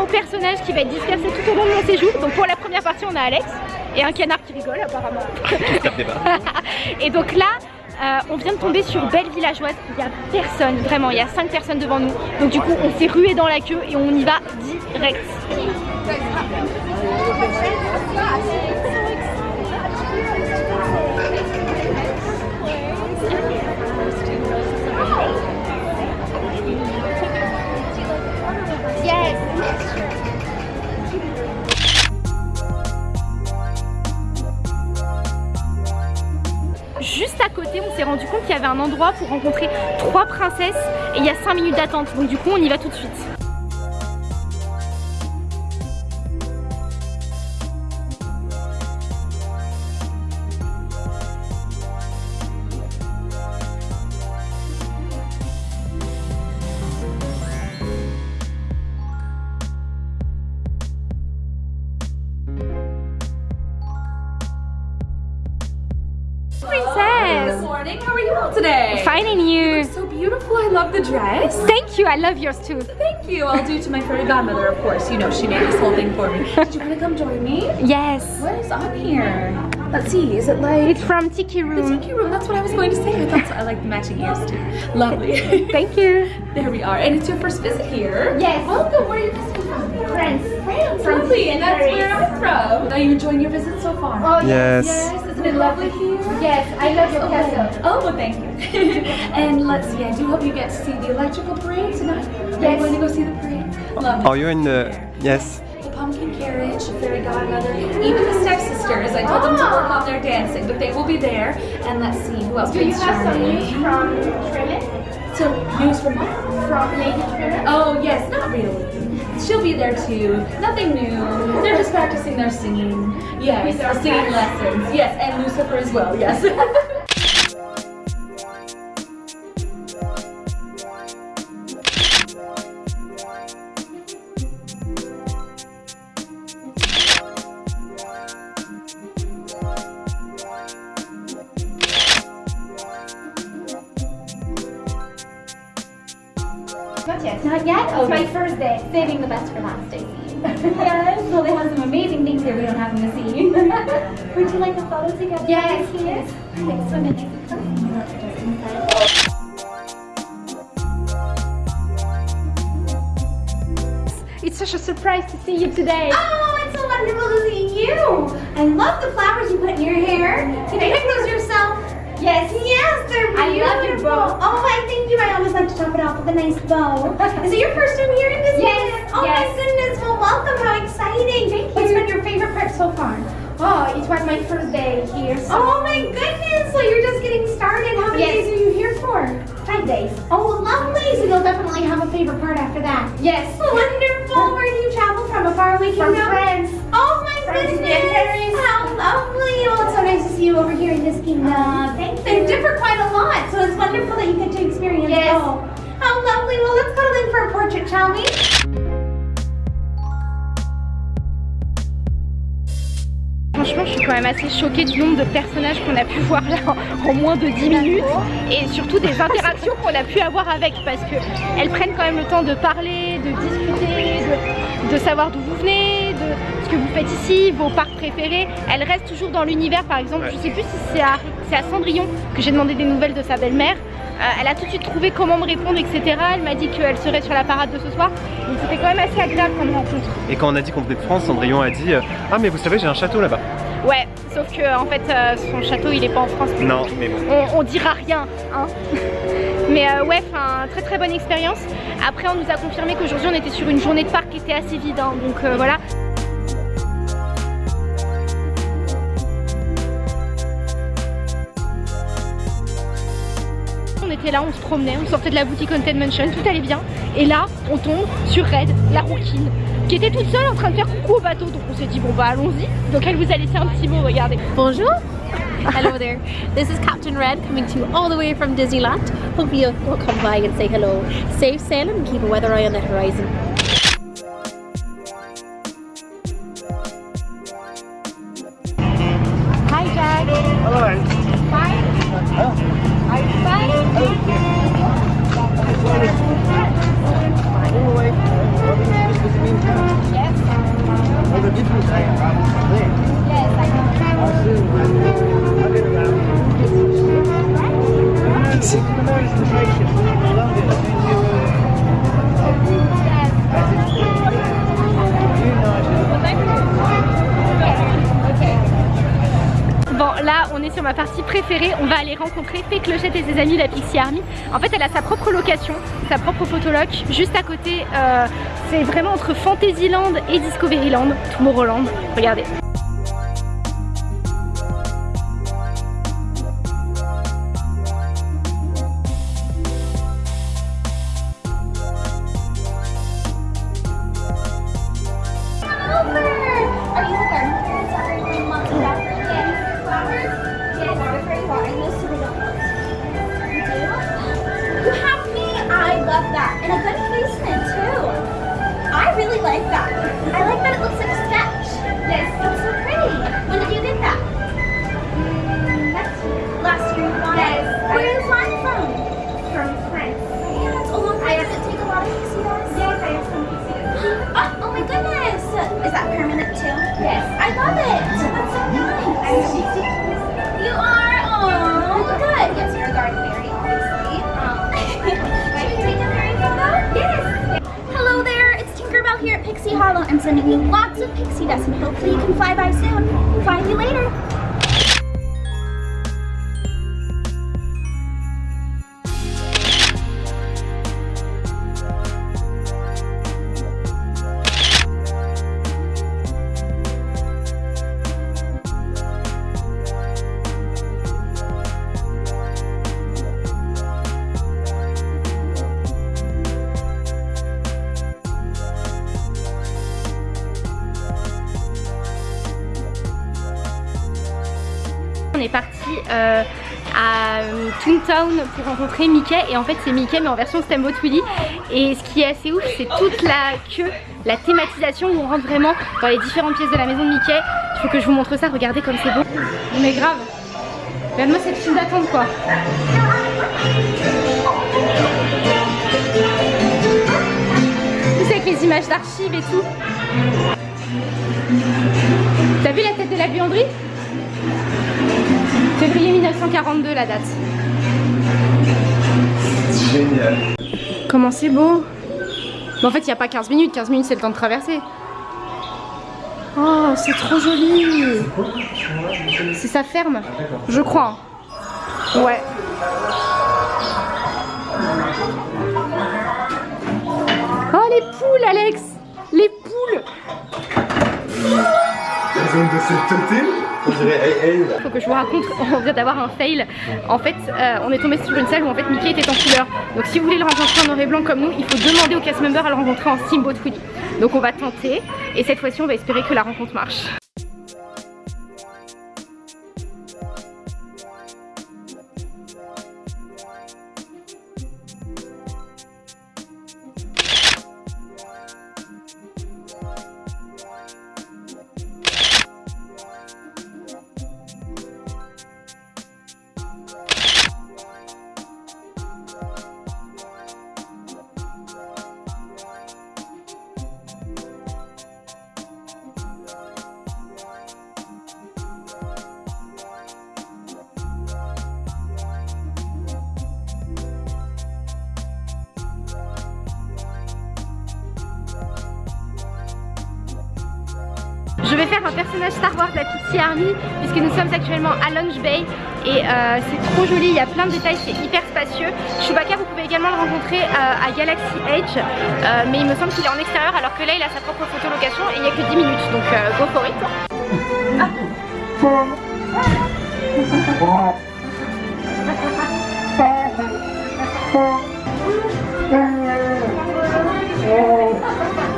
pour une vidéo personnage qui va être dispersée tout au long de mon séjour. Donc pour la première partie, on a Alex et un canard qui rigole apparemment. et donc là, euh, on vient de tomber sur Belle Villageoise, il n'y a personne, vraiment, il y a 5 personnes devant nous. Donc du coup, on s'est rué dans la queue et on y va direct. S'est rendu compte qu'il y avait un endroit pour rencontrer trois princesses et il y a 5 minutes d'attente. Donc du coup, on y va tout de suite. You? you so beautiful. I love the dress. Thank you. I love yours too. Thank you. I'll do to my fairy godmother, of course. You know, she made this whole thing for me. Did you want to come join me? Yes. What is on here? Let's see. Is it like... It's from Tiki Room. The Tiki Room. That's what I was going to say. I thought so. I like the matching ears too. Lovely. Thank you. There we are. And it's your first visit here. Yes. Welcome. Where are you visiting from? France. France. Lovely. And that's where I'm from. Are you enjoying your visit so far? Oh, yes. Yes. Isn't it lovely here? Yes. I love your oh, castle. Oh, well, thank you. and let's see. I do hope you get to see the electrical parade tonight. Are Yes. you going to go see the parade? Lovely. Oh, you're in the... Yes. The pumpkin carriage, the fairy godmother, even the stepsisters. I told them to work on their dancing, but they will be there. And let's see, who else? Do you have some news from Tremor? So, news from what? From Lady Tremor? Oh, yes, not really. She'll be there too. Nothing new. They're just practicing their singing. Yes, singing lessons. Yes, and Lucifer as well, yes. Would you like a photo together? Yes. Yes. Thanks so much. It's such a surprise to see you today. Oh, it's so wonderful to see you. I love the flowers you put in your hair. Can you pick those yourself? Yes. Yes, they're beautiful. I love your bow. Oh, I thank you. I always like to top it off with a nice bow. Is it your first time here in this Yes, Oh yes. my goodness. Well, welcome. How exciting. Thank What's you. been your favorite part so far? Oh, it was my first day here. So Oh my goodness. So you're just getting started. How many Yes. days are you here for? five days. Oh, lovely. So you'll definitely have a favorite part after that. Yes. Wonderful. Where do you travel from? A faraway kingdom? From? France. Oh my France goodness. Paris. How lovely. Well, it's so nice to see you over here in this kingdom. Uh, thank They differ quite a lot, so it's wonderful that you get to experience Yes. both. How lovely. Well, let's cuddle in for a portrait, shall we? Franchement, je suis quand même assez choquée du nombre de personnages qu'on a pu voir là en, moins de 10 minutes et surtout des interactions qu'on a pu avoir avec parce que elles prennent quand même le temps de parler, de discuter, de, de savoir d'où vous venez, de ce que vous faites ici, vos parcs préférés. Elles restent toujours dans l'univers, par exemple. Je sais plus si c'est à, c'est à Cendrillon que j'ai demandé des nouvelles de sa belle-mère. Euh, elle a tout de suite trouvé comment me répondre, etc. Elle m'a dit qu'elle serait sur la parade de ce soir. Donc c'était quand même assez agréable comme rencontre. Et quand on a dit qu'on venait de France, Cendrillon a dit euh, Ah, mais vous savez, j'ai un château là-bas. Ouais, sauf que en fait euh, son château il est pas en France. Non, mais bon. On, on dira rien, hein. Mais euh, ouais, enfin très très bonne expérience. Après on nous a confirmé qu'aujourd'hui on était sur une journée de parc qui était assez vide, hein, donc euh, voilà. On était là, on se promenait, on sortait de la boutique Haunted Mansion, tout allait bien. Et là, on tombe sur Red, la rouquine, qui était toute seule en train de faire coucou au bateau. Donc on s'est dit bon bah allons-y. Donc elle vous a laissé un petit mot, regardez. Bonjour. hello there. This is Captain Red coming to you all the way from Disneyland. Hope you will come by and say hello. Safe sailing and keep a weather eye on the horizon. Bon là on est sur ma partie préférée, on va aller rencontrer Fée Clochette et ses amis la Pixie Army. En fait elle a sa propre location, sa propre photoloc, juste à côté, euh, c'est vraiment entre Fantasyland et Discoveryland, Tomorrowland, regardez. Pour rencontrer Mickey et en fait c'est Mickey mais en version Steamboat Willie et ce qui est assez ouf c'est toute la queue, la thématisation où on rentre vraiment dans les différentes pièces de la maison de Mickey. Il faut que je vous montre ça, regardez comme c'est beau. Mais grave, regarde-moi cette file d'attente quoi. Plus avec les images d'archives et tout. T'as vu la tête de la buanderie? Février 1942 la date. Génial. Comment c'est beau Mais en fait il n'y a pas 15 minutes, 15 minutes c'est le temps de traverser. Oh c'est trop joli C'est sa ferme Je crois. Ouais. Oh les poules Alex Les poules Elles ont de cette Faut que je vous raconte, on vient d'avoir un fail. En fait, euh, on est tombé sur une salle où en fait Mickey était en couleur. Donc si vous voulez le rencontrer en noir et blanc comme nous, il faut demander au cast member à le rencontrer en Steamboat Willie. Donc on va tenter et cette fois-ci on va espérer que la rencontre marche. Je vais faire un personnage Star Wars de la Pixie Army puisque nous sommes actuellement à Lunch Bay et euh, c'est trop joli, il y a plein de détails, c'est hyper spacieux. Chewbacca vous pouvez également le rencontrer euh, à Galaxy Edge euh, mais il me semble qu'il est en extérieur alors que là il a sa propre photolocation et il n'y a que 10 minutes donc go for it.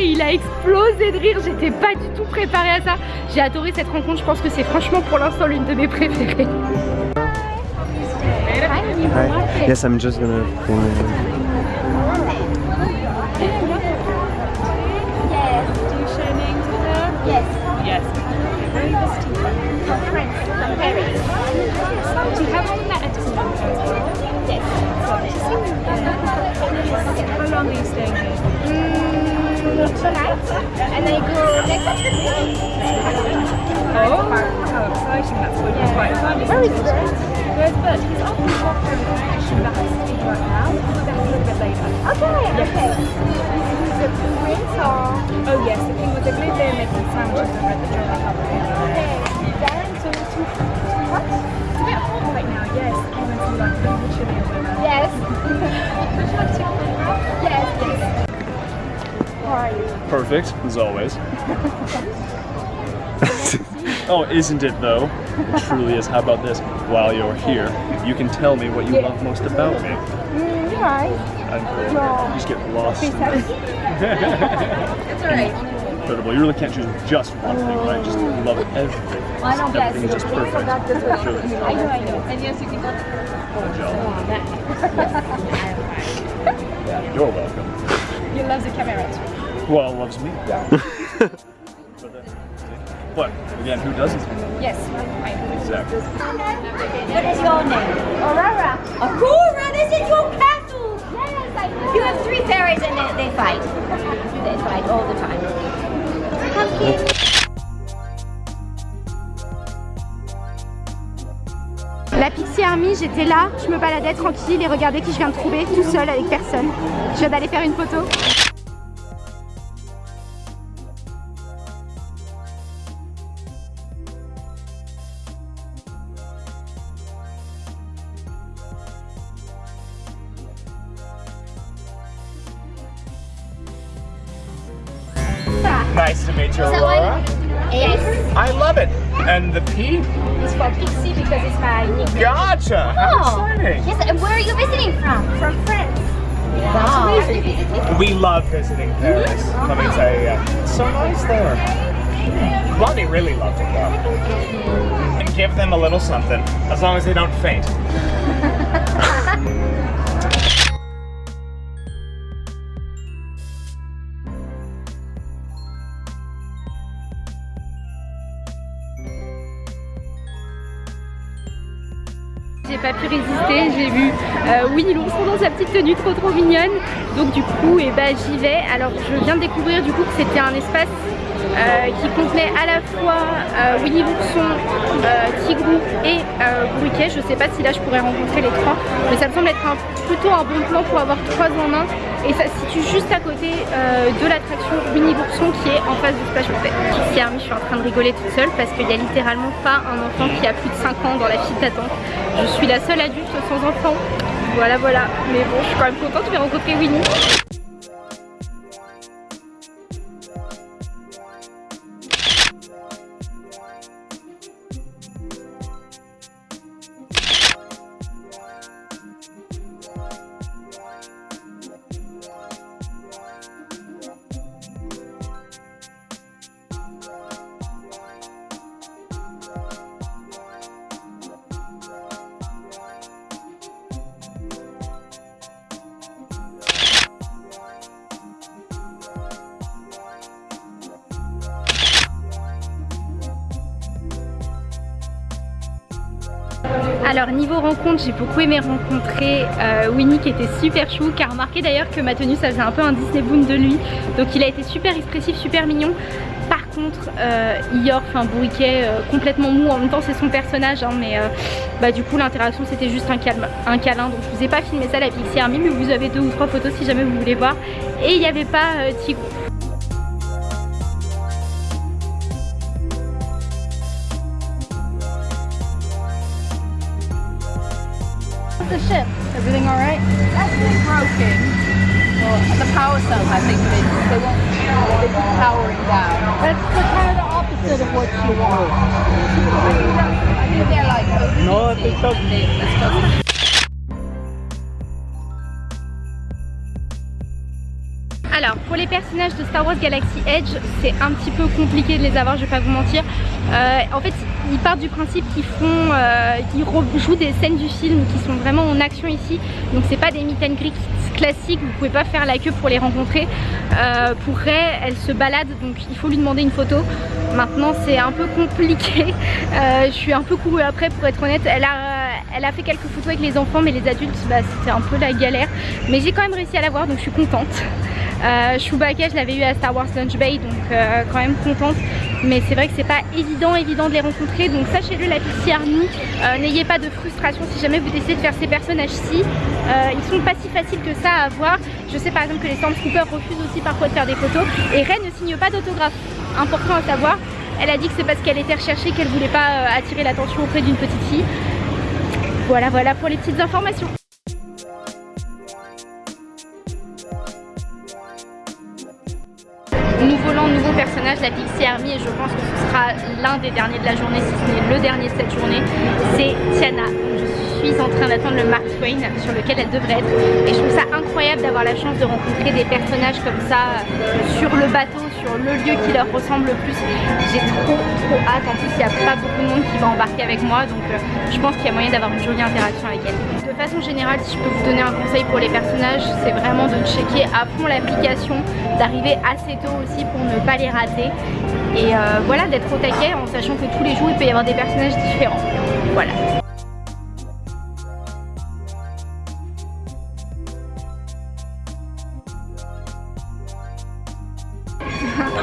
il a explosé de rire, j'étais pas du tout préparée à ça. J'ai adoré cette rencontre, je pense que c'est franchement pour l'instant l'une de mes préférées. Yes, I'm just gonna... Yes. Yes. It. and then you go to the Oh, how exciting that's going to be quite fun. Where is Bert? Where's Bert? He's off in Stockholm actually that has to right now. We'll be a little bit later. Okay, okay. This Is it prince or? Oh yes, the king was a glue there making sandwiches and read the Perfect, as always. oh, isn't it though? It truly is. How about this? While you're here, you can tell me what you love most about me. Mm, you're right. And No. you just get lost. It's alright. Incredible. You really can't choose just one thing, right? Just love everything. I know, yes. Everything is just perfect. I know, I know. And yes, you can go Good job. Yeah, you're welcome. You love the camera. Well, loves me. But, uh, What? Again, who doesn't? Yes, I Exactly. What is your name? Aurora. Aurora, this is your castle! Yes, I know. You have three fairies and they, they fight. They fight all the time. La Pixie Army, j'étais là, je me baladais tranquille et regardez qui je viens de trouver, tout seul avec personne. Je viens d'aller faire une photo. Nickname. Gotcha. How Oh. exciting. Yes, and where are you visiting from? From France. Wow. We love visiting Paris. Mm-hmm. Let me oh. tell you. It's so nice there. Blondie really loved it though. And give them a little something, as long as they don't faint. pu résister, j'ai vu euh, Winnie l'ourson dans sa petite tenue trop trop mignonne. Donc du coup, et bah, j'y vais. Alors je viens de découvrir du coup que c'était un espace euh, qui contenait à la fois euh, Winnie l'ourson, euh, Tigrou et Bruquet. Je sais pas si là je pourrais rencontrer les trois, mais ça me semble être plutôt un bon plan pour avoir trois en un. Et ça se situe juste à côté de l'attraction Winnie l'ourson qui est en face de Splash Mountain. Ici Army, je suis en train de rigoler toute seule parce qu'il y a littéralement pas un enfant qui a plus de 5 ans dans la file d'attente. Je suis la seule adulte sans enfant. Voilà, voilà. Mais bon, je suis quand même contente, vais rencontrer Winnie. Alors niveau rencontre, j'ai beaucoup aimé rencontrer euh, Winnie qui était super chou, qui a remarqué d'ailleurs que ma tenue ça faisait un peu un Disney Boon de lui. Donc il a été super expressif, super mignon. Par contre, euh, enfin Bourriquet, euh, complètement mou, en même temps c'est son personnage, hein, mais euh, bah, du coup l'interaction c'était juste un, calme, câlin. Donc je vous ai pas filmé ça la Pixie Army, mais vous avez deux ou trois photos si jamais vous voulez voir. Et il n'y avait pas euh, been broken. Well, the power cells, I think they they won't they keep powering down. That's the kind of the opposite of what you want. I think they're like No, they took- they, Alors pour les personnages de Star Wars Galaxy Edge c'est un petit peu compliqué de les avoir je vais pas vous mentir Euh, En fait ils partent du principe qu'ils font euh, ils rejouent des scènes du film qui sont vraiment en action ici donc c'est pas des meet and greet classiques vous pouvez pas faire la queue pour les rencontrer. Euh, Pour Ray elle se balade donc il faut lui demander une photo. Maintenant c'est un peu compliqué. Euh, je suis un peu courue après pour être honnête. Elle a, elle a fait quelques photos avec les enfants mais les adultes bah, c'était un peu la galère. Mais j'ai quand même réussi à la voir donc je suis contente. Euh, Chewbacca, je l'avais eu à Star Wars Lunch Bay, donc euh, quand même contente. Mais c'est vrai que c'est pas évident, évident de les rencontrer. Donc sachez-le, la Pixie Army, euh, n'ayez pas de frustration si jamais vous décidez de faire ces personnages-ci. Euh, ils sont pas si faciles que ça à avoir. Je sais par exemple que les Stormtroopers refusent aussi parfois de faire des photos. Et Ren ne signe pas d'autographe. Important à savoir. Elle a dit que c'est parce qu'elle était recherchée qu'elle voulait pas euh, attirer l'attention auprès d'une petite fille. Voilà, voilà pour les petites informations. Nouveau land, nouveau personnage, la Pixie Army et je pense que ce sera l'un des derniers de la journée, si ce n'est le dernier de cette journée, c'est Tiana. Je suis en train d'attendre le Mark Twain sur lequel elle devrait être et je trouve ça incroyable d'avoir la chance de rencontrer des personnages comme ça euh, sur le bateau, sur le lieu qui leur ressemble le plus. J'ai trop trop hâte, en plus il n'y a pas beaucoup de monde qui va embarquer avec moi donc euh, je pense qu'il y a moyen d'avoir une jolie interaction avec elle. De façon générale, si je peux vous donner un conseil pour les personnages, c'est vraiment de checker à fond l'application, d'arriver assez tôt aussi pour ne pas les rater et euh, voilà d'être au taquet en sachant que tous les jours il peut y avoir des personnages différents. Voilà.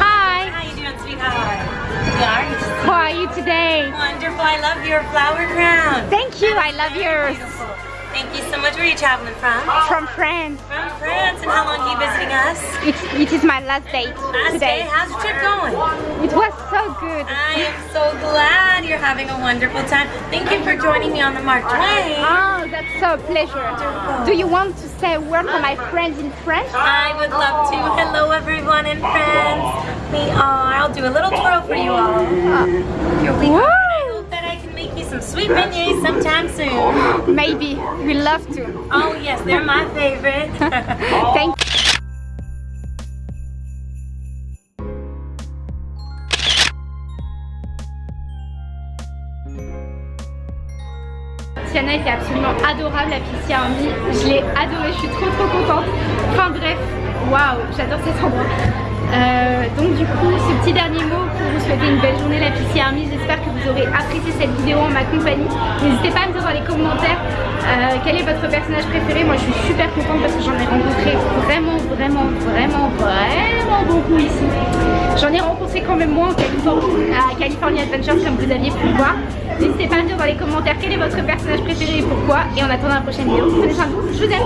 Hi, How you doing, sweetheart? Good, are you? how are you today? Wonderful. I love your flower crown. Thank you, I love yours. Beautiful. Thank you much. Where are you traveling from? From France. From France. And how long are you visiting us? It, it is my last date Last today. day. How's your trip going? It was so good. I am so glad you're having a wonderful time. Thank you for joining me on the Mark Twain. Oh, that's so a pleasure. Do you want to say a word for my friends in French? I would love to. Hello, everyone in France. We are. I'll do a little twirl for you all. Ah. Here sweet beignets sometime soon. Maybe. We love to. Oh yes, they're my favorite. Thank Tiana était absolument adorable, la Pixie Army. Je l'ai adorée, je suis trop trop contente. Enfin bref, waouh, j'adore cet endroit. Euh, donc du coup, ce petit dernier mot souhaiter une belle journée la Pixie Army. J'espère que vous aurez apprécié cette vidéo en ma compagnie. N'hésitez pas à me dire dans les commentaires euh, quel est votre personnage préféré. Moi je suis super contente parce que j'en ai rencontré vraiment, vraiment, vraiment, vraiment beaucoup ici. J'en ai rencontré quand même moins en Californie, à California Adventures comme vous aviez pu le voir. N'hésitez pas à me dire dans les commentaires quel est votre personnage préféré et pourquoi. Et en attendant la prochaine vidéo, prenez soin de vous, je vous aime.